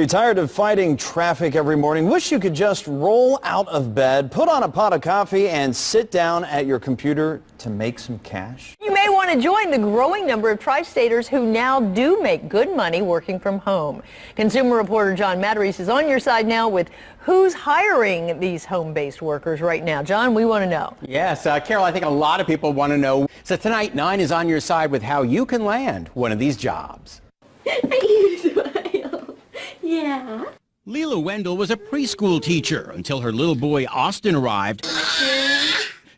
You're tired of fighting traffic every morning? Wish you could just roll out of bed, put on a pot of coffee, and sit down at your computer to make some cash? You may want to join the growing number of tri-staters who now do make good money working from home. Consumer reporter John Matarese is on your side now with who's hiring these home-based workers right now. John, we want to know. Yes, uh, Carol, I think a lot of people want to know. So tonight, Nine is on your side with how you can land one of these jobs. Yeah. Leela Wendell was a preschool teacher until her little boy Austin arrived.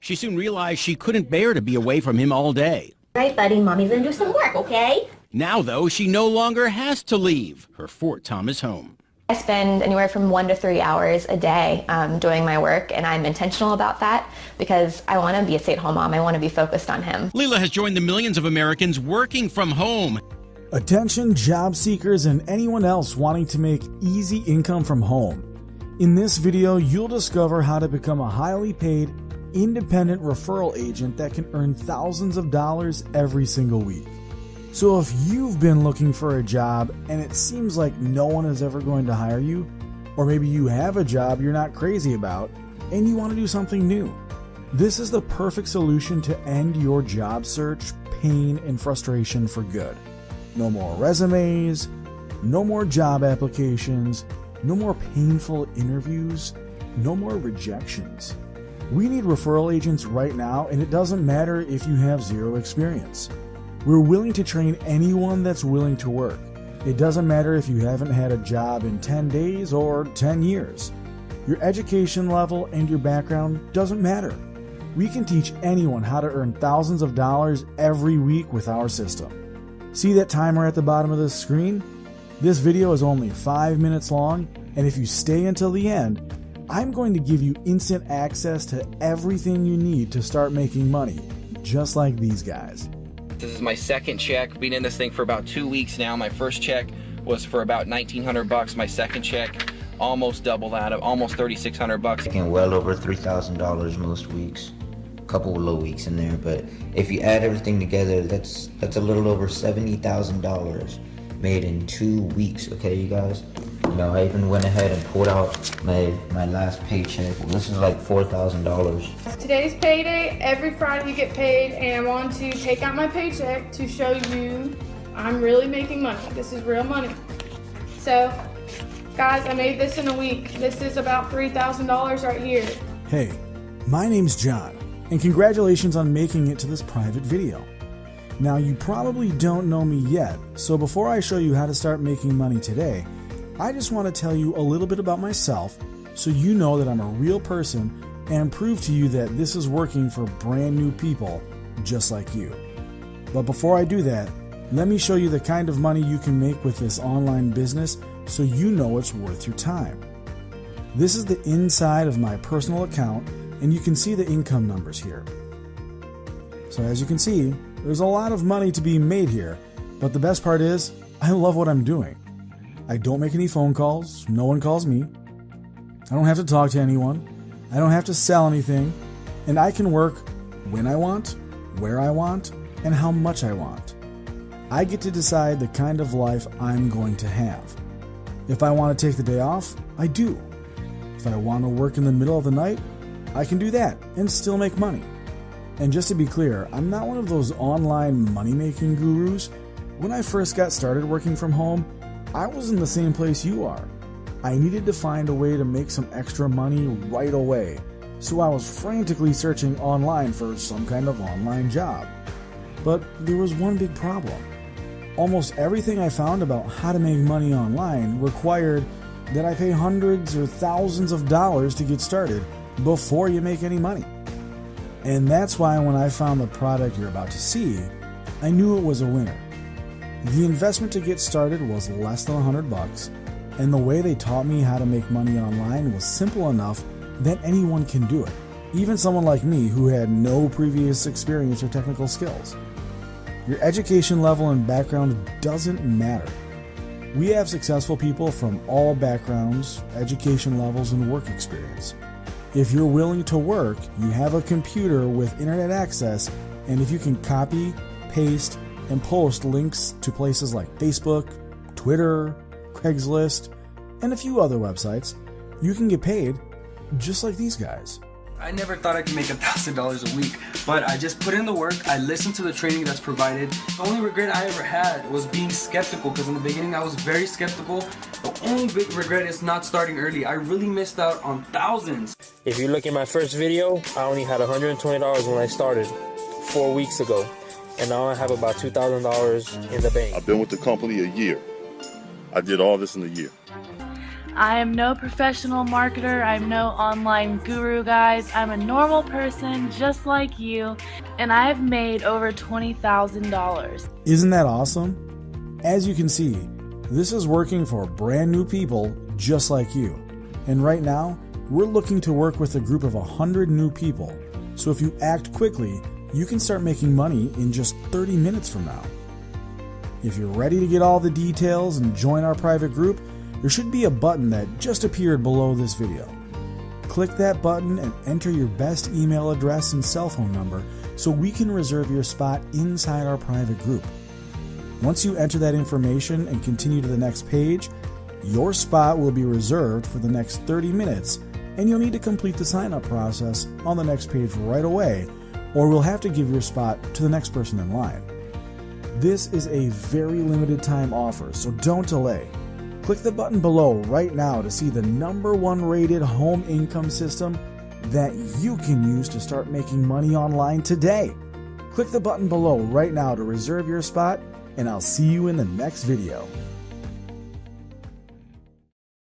She soon realized she couldn't bear to be away from him all day. Right, buddy, mommy's gonna do some work, okay? Now, though, she no longer has to leave her Fort Thomas home. I spend anywhere from one to three hours a day um, doing my work, and I'm intentional about that because I want to be a stay-at-home mom. I want to be focused on him. Leela has joined the millions of Americans working from home. Attention job seekers and anyone else wanting to make easy income from home. In this video, you'll discover how to become a highly paid, independent referral agent that can earn thousands of dollars every single week. So if you've been looking for a job and it seems like no one is ever going to hire you, or maybe you have a job you're not crazy about and you want to do something new, this is the perfect solution to end your job search, pain, and frustration for good. No more resumes, no more job applications, no more painful interviews, no more rejections. We need referral agents right now, and it doesn't matter if you have zero experience. We're willing to train anyone that's willing to work. It doesn't matter if you haven't had a job in 10 days or 10 years. Your education level and your background doesn't matter. We can teach anyone how to earn thousands of dollars every week with our system. See that timer at the bottom of the screen? This video is only 5 minutes long, and if you stay until the end, I'm going to give you instant access to everything you need to start making money, just like these guys. This is my second check. Been in this thing for about two weeks now. My first check was for about 1900 bucks. My second check, almost double that, of almost 3600 bucks. Making well over $3,000 most weeks couple of low weeks in there, but if you add everything together, that's that's a little over seventy thousand dollars made in two weeks. Okay, you guys. You know, I even went ahead and pulled out my my last paycheck. Well, this is like four thousand dollars. Today's payday. Every Friday you get paid, and I want to take out my paycheck to show you I'm really making money. This is real money. So, guys, I made this in a week. This is about three thousand dollars right here. Hey, my name's John and congratulations on making it to this private video. Now you probably don't know me yet, so before I show you how to start making money today, I just want to tell you a little bit about myself so you know that I'm a real person and prove to you that this is working for brand new people just like you. But before I do that, let me show you the kind of money you can make with this online business so you know it's worth your time. This is the inside of my personal account and you can see the income numbers here. So as you can see, there's a lot of money to be made here, but the best part is, I love what I'm doing. I don't make any phone calls, no one calls me. I don't have to talk to anyone. I don't have to sell anything, and I can work when I want, where I want, and how much I want. I get to decide the kind of life I'm going to have. If I want to take the day off, I do. If I want to work in the middle of the night, I can do that and still make money. And just to be clear, I'm not one of those online money making gurus. When I first got started working from home, I was in the same place you are. I needed to find a way to make some extra money right away, so I was frantically searching online for some kind of online job. But there was one big problem. Almost everything I found about how to make money online required that I pay hundreds or thousands of dollars to get started before you make any money. And that's why when I found the product you're about to see, I knew it was a winner. The investment to get started was less than 100 bucks, and the way they taught me how to make money online was simple enough that anyone can do it, even someone like me who had no previous experience or technical skills. Your education level and background doesn't matter. We have successful people from all backgrounds, education levels, and work experience. If you're willing to work, you have a computer with internet access, and if you can copy, paste, and post links to places like Facebook, Twitter, Craigslist, and a few other websites, you can get paid just like these guys. I never thought I could make a thousand dollars a week, but I just put in the work. I listened to the training that's provided. The only regret I ever had was being skeptical because in the beginning I was very skeptical. The only big regret is not starting early. I really missed out on thousands. If you look at my first video, I only had $120 when I started four weeks ago, and now I have about $2,000 in the bank. I've been with the company a year. I did all this in a year. I am no professional marketer. I'm no online guru, guys. I'm a normal person just like you, and I've made over $20,000. Isn't that awesome? As you can see, this is working for brand new people just like you. And right now, we're looking to work with a group of 100 new people. So if you act quickly, you can start making money in just 30 minutes from now. If you're ready to get all the details and join our private group, there should be a button that just appeared below this video. Click that button and enter your best email address and cell phone number so we can reserve your spot inside our private group. Once you enter that information and continue to the next page, your spot will be reserved for the next 30 minutes and you'll need to complete the sign up process on the next page right away or we'll have to give your spot to the next person in line. This is a very limited time offer, so don't delay. Click the button below right now to see the number one rated home income system that you can use to start making money online today. Click the button below right now to reserve your spot, and I'll see you in the next video.